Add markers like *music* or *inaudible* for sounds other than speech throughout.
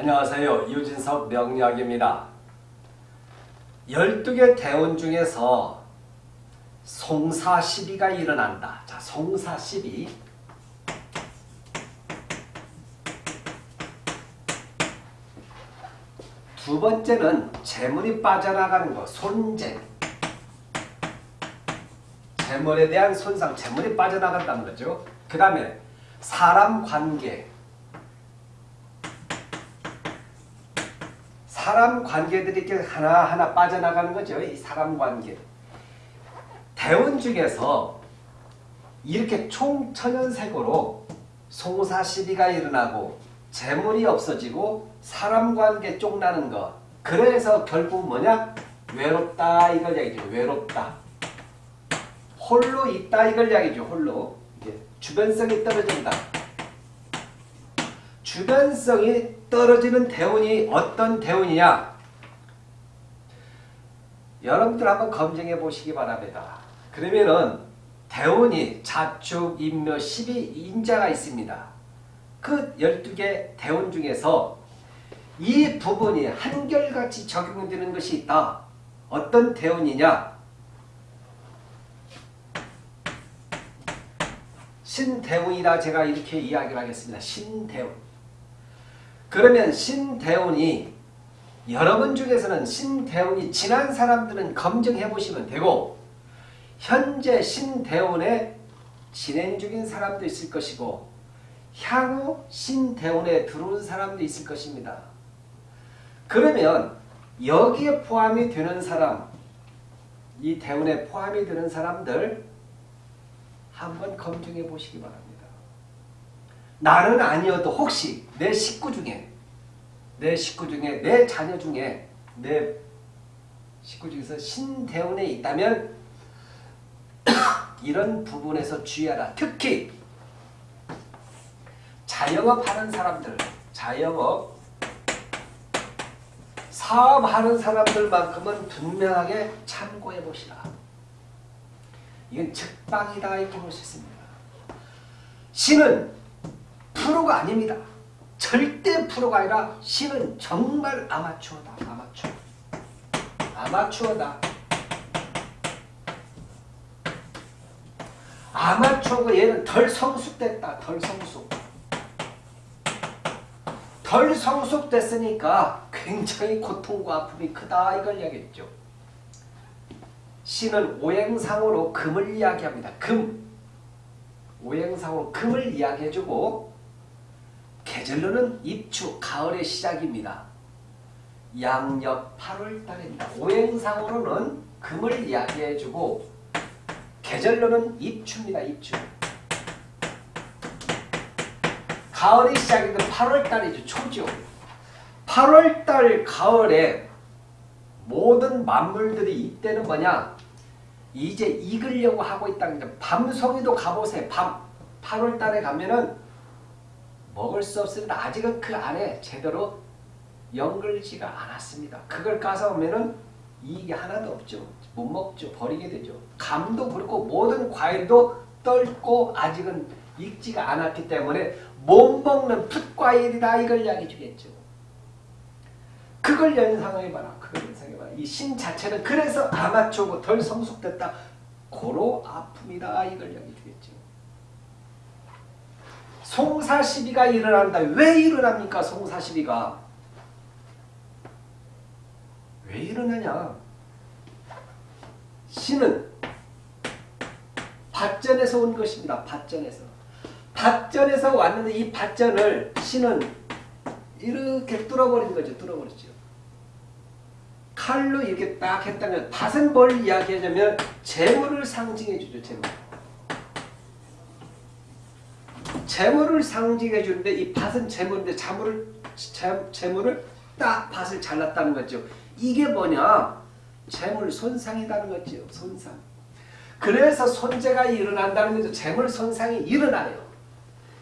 안녕하세요. 유진석 명리학입니다. 12개 대원 중에서 송사 시비가 일어난다. 자, 송사 시비. 두 번째는 재물이 빠져나가는 거, 손재. 재물에 대한 손상, 재물이 빠져나간다는 거죠. 그 다음에 사람 관계. 사람 관계들이 이렇게 하나하나 빠져나가는 거죠. 이 사람 관계. 대원 중에서 이렇게 총천연색으로 송사 시비가 일어나고 재물이 없어지고 사람 관계 쪽나는 거. 그래서 결국 뭐냐? 외롭다 이걸 얘기죠. 외롭다. 홀로 있다 이걸 이야기죠. 홀로. 주변성이 떨어진다. 주변성이 떨어지는 대운이 어떤 대운이냐? 여러분들 한번 검증해 보시기 바랍니다. 그러면은 대운이 자축, 인묘, 십이 인자가 있습니다. 그 12개 대운 중에서 이 부분이 한결같이 적용되는 것이 있다. 어떤 대운이냐? 신대운이라 제가 이렇게 이야기를 하겠습니다. 신대운. 그러면 신대운이 여러분 중에서는 신대운이 지난 사람들은 검증해 보시면 되고 현재 신대운에 진행 중인 사람도 있을 것이고 향후 신대운에 들어온 사람도 있을 것입니다. 그러면 여기에 포함이 되는 사람 이 대운에 포함이 되는 사람들 한번 검증해 보시기 바랍니다. 나는 아니어도 혹시 내 식구 중에 내 식구 중에 내 자녀 중에 내 식구 중에서 신대운에 있다면 *coughs* 이런 부분에서 주의하라. 특히 자영업 하는 사람들, 자영업 사업하는 사람들만큼은 분명하게 참고해 보시라. 이건 즉방이다 이렇게 볼 수 있습니다. 신은 프로가 아닙니다. 절대 프로가 아니라 신은 정말 아마추어다. 아마추어. 아마추어다. 아마추어고 얘는 덜 성숙됐다. 덜 성숙. 덜 성숙됐으니까 굉장히 고통과 아픔이 크다 이걸 이야기했죠. 신은 오행상으로 금을 이야기합니다. 금. 오행상으로 금을 이야기해주고 계절로는 입추, 가을의 시작입니다. 양력 8월 달입니다. 오행상으로는 금을 이야기해주고 계절로는 입추입니다. 입추. 가을이 시작인데 8월달이죠. 초죠. 8월달 가을에 모든 만물들이 이때는 뭐냐? 이제 익으려고 하고 있다는 거죠. 밤송이도 가보세요. 밤. 8월달에 가면은 먹을 수 없습니다. 아직은 그 안에 제대로 연글지가 않았습니다. 그걸 까서 오면은 이익이 하나도 없죠. 못 먹죠. 버리게 되죠. 감도 그렇고 모든 과일도 떫고 아직은 익지가 않았기 때문에 못 먹는 풋과일이다 이걸 이야기해 주겠죠. 그걸 연상해봐라. 그걸 연상해봐라. 이 신 자체는 그래서 아마추어고 덜 성숙됐다. 고로 아픔이다. 이걸 이야기해. 송사시비가 일어난다. 왜 일어납니까? 송사시비가. 왜 일어나냐? 신은 밭전에서 온 것입니다. 밭전에서. 밭전에서 왔는데 이 밭전을 신은 이렇게 뚫어버린 거죠. 뚫어버렸죠. 칼로 이렇게 딱 했다면 밭은 뭘 이야기하냐면 재물을 상징해 주죠. 재물. 재물을 상징해 주는데 이 밭은 재물인데 재물을, 재물을 딱 밭을 잘랐다는 거죠. 이게 뭐냐? 재물 손상이라는 거죠. 손상. 그래서 손재가 일어난다는 거죠. 재물 손상이 일어나요.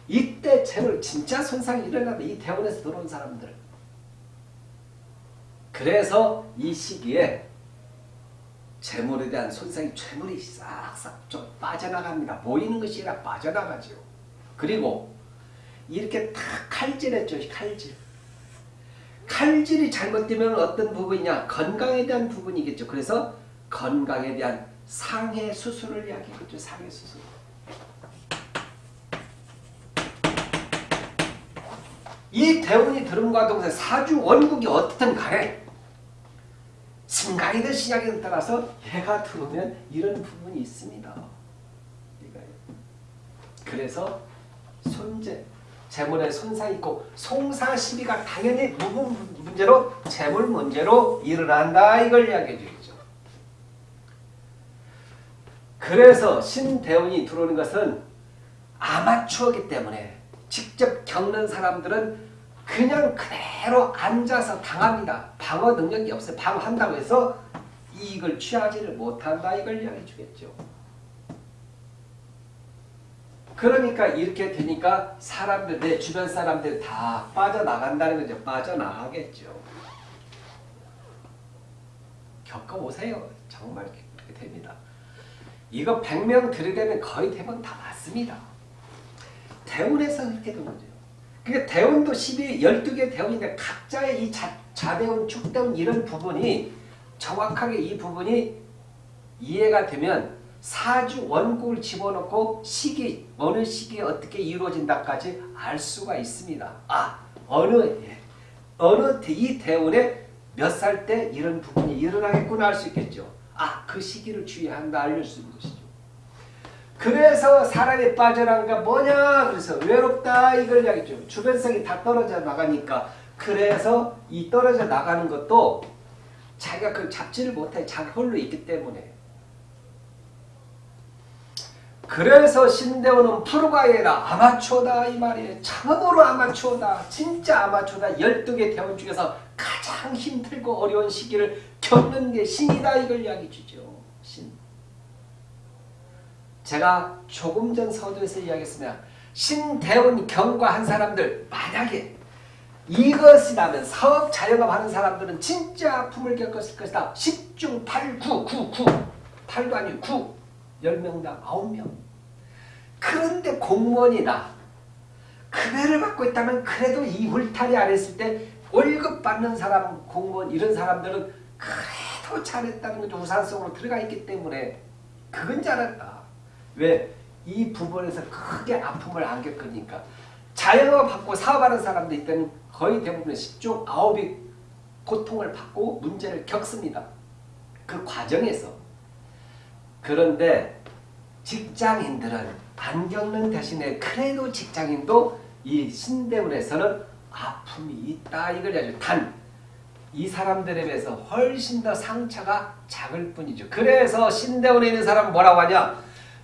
이때 재물 진짜 손상이 일어나다. 이 대원에서 들어온 사람들. 그래서 이 시기에 재물에 대한 손상이 재물이 싹싹 좀 빠져나갑니다. 모이는 것이 아니라 빠져나가죠. 그리고 이렇게 탁 칼질했죠. 칼질. 칼질이 잘못되면 어떤 부분이냐? 건강에 대한 부분이겠죠. 그래서 건강에 대한 상해 수술을 이야기하죠. 상해 수술. 이 대운이 들음과 동생 사주 원국이 어떻든 간에 승강이든 신약이든 따라서 해가 들어오면 이런 부분이 있습니다. 그래서 손재 재물에 손상 있고 송사 시비가 당연히 무분 문제로 재물 문제로 일어난다 이걸 이야기해 주죠. 그래서 신대운이 들어오는 것은 아마추어기 때문에 직접 겪는 사람들은 그냥 그대로 앉아서 당합니다. 방어 능력이 없어요. 방어한다고 해서 이익을 취하지를 못한다 이걸 이야기해 주겠죠. 그러니까 이렇게 되니까 사람들, 내 주변 사람들 다 빠져나간다는 거죠. 빠져나가겠죠. 겪어보세요. 정말 그렇게 됩니다. 이거 100명 들으려면 거의 대부분 다 맞습니다. 대운에서 그렇게 된 거죠. 그러니까 대운도 12, 12개 대운인데 각자의 이 자, 자대운, 축대운 이런 부분이 정확하게 이 부분이 이해가 되면 사주 원국을 집어넣고 시기 어느 시기에 어떻게 이루어진다까지 알 수가 있습니다. 아 어느 예, 어느 이 대운에 몇 살 때 이런 부분이 일어나겠구나 알수 있겠죠. 아 그 시기를 주의한다 알릴 수 있는 것이죠. 그래서 사람이 빠져나간 게 뭐냐 그래서 외롭다 이걸 이야기죠. 주변성이 다 떨어져 나가니까 그래서 이 떨어져 나가는 것도 자기가 그 잡지를 못해 자기 홀로 있기 때문에 그래서 신대원은 프로가이라 아마추어다 이 말이에요. 참으로 아마추어다. 진짜 아마추어다. 12개 대원 중에서 가장 힘들고 어려운 시기를 겪는 게 신이다 이걸 이야기 주죠. 신. 제가 조금 전 서두에서 이야기했습니다. 신대원 경과한 사람들 만약에 이것이라면 사업 자영업 하는 사람들은 진짜 아픔을 겪었을 것이다. 10중 8, 9, 9, 9. 8도 아니고 9. 10명당 9명. 그런데 공무원이다. 급여를 받고 있다면 그래도 이 울타리 안 했을 때 월급 받는 사람, 공무원 이런 사람들은 그래도 잘했다는 거죠. 우산성으로 들어가 있기 때문에 그건 잘했다. 왜? 이 부분에서 크게 아픔을 안 겪으니까. 자영업 받고 사업하는 사람도 있다면 거의 대부분 10중 9이 고통을 받고 문제를 겪습니다. 그 과정에서. 그런데 직장인들은 안 겪는 대신에 그래도 직장인도 이 신대문에서는 아픔이 있다 이걸 아주 단이 사람들에 비해서 훨씬 더 상처가 작을 뿐이죠. 그래서 신대원에 있는 사람은 뭐라고 하냐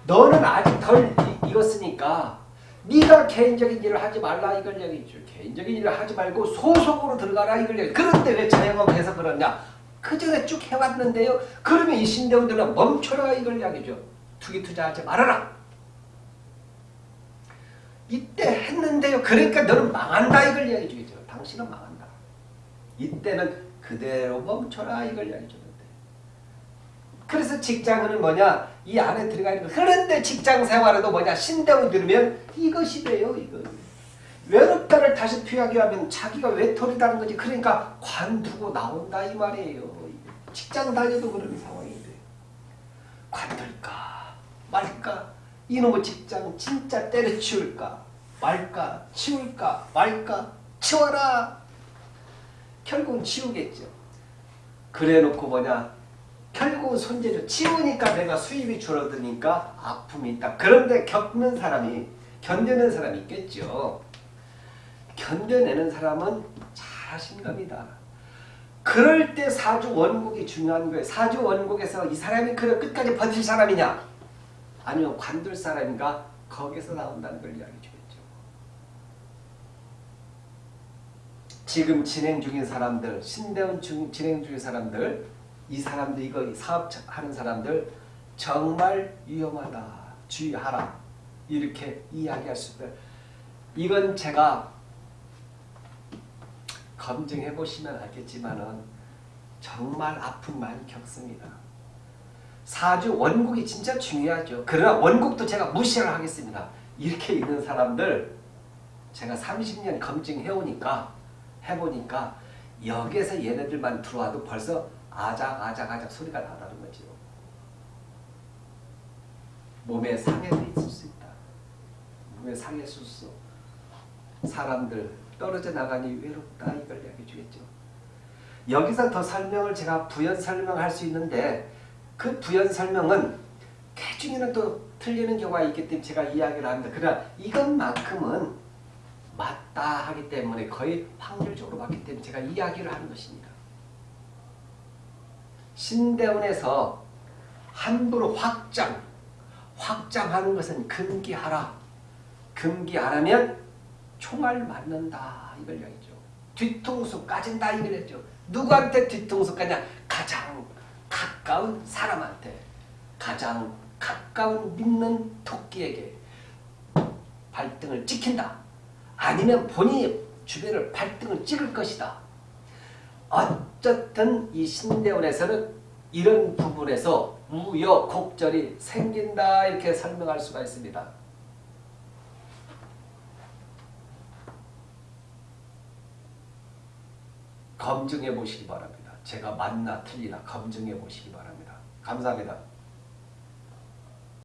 너는 아직 덜 익었으니까 네가 개인적인 일을 하지 말라. 이걸 얘기죠. 개인적인 일을 하지 말고 소속으로 들어가라. 이걸 얘기 그런데 왜 자영업을 해서 그러냐 그 전에 쭉 해왔는데요. 그러면 이 신대원들은 멈춰라 이걸 이야기죠. 투기 투자하지 말아라. 이때 했는데요. 그러니까 너는 망한다 이걸 이야기 주겠죠. 당신은 망한다. 이때는 그대로 멈춰라 이걸 이야기 주는데. 그래서 직장은 뭐냐? 이 안에 들어가 있는 거. 그런데 직장 생활에도 뭐냐? 신대원 들으면 이것이 돼요. 이거. 외롭다를 다시 표현하기 하면 자기가 외톨이라는 거지. 그러니까 관두고 나온다 이 말이에요. 직장 다녀도 그런 상황인데. 관둘까? 말까? 이놈의 직장 진짜 때려치울까? 말까? 치울까? 말까? 치워라! 결국은 치우겠죠. 그래 놓고 뭐냐? 결국은 손재주 치우니까 내가 수입이 줄어드니까 아픔이 있다. 그런데 겪는 사람이 견뎌낸 사람이 있겠죠. 견뎌내는 사람은 잘 하신 겁니다. 그럴 때 사주 원국이 중요한 거예요. 사주 원국에서 이 사람이 그래 끝까지 버틸 사람이냐? 아니면 관둘 사람인가 거기서 나온다는 걸 이야기 주겠죠. 지금 진행 중인 사람들, 신대원 중, 진행 중인 사람들, 이 사람들 이거 사업하는 사람들 정말 위험하다. 주의하라. 이렇게 이야기할 수 있다. 이건 제가 검증해 보시면 알겠지만은 정말 아픔 많이 겪습니다. 사주 원국이 진짜 중요하죠. 그러나 원국도 제가 무시를 하겠습니다. 이렇게 있는 사람들 제가 30년 검증해오니까 해보니까 여기에서 얘네들만 들어와도 벌써 아작아작아작 소리가 나다는 거죠. 몸에 상해도 있을 수 있다. 몸에 상해 수수. 사람들 떨어져 나가니 외롭다 이걸 이야기해 주겠죠. 여기서 더 설명을 제가 부연 설명할 수 있는데 그 부연 설명은 개중에는 또 틀리는 경우가 있기 때문에 제가 이야기를 합니다. 그러나 이것만큼은 맞다 하기 때문에 거의 확률적으로 맞기 때문에 제가 이야기를 하는 것입니다. 신대원에서 함부로 확장, 확장하는 것은 금기하라. 금기하라면 총알 맞는다 이걸 이야기죠. 뒤통수 까진다 이걸 했죠. 누구한테 뒤통수 까냐? 가장 가까운 사람한테 가장 가까운 믿는 토끼에게 발등을 찍힌다. 아니면 본인이 주변을 발등을 찍을 것이다. 어쨌든 이 신대원에서는 이런 부분에서 우여곡절이 생긴다 이렇게 설명할 수가 있습니다. 검증해 보시기 바랍니다. 제가 맞나 틀리나 검증해 보시기 바랍니다. 감사합니다.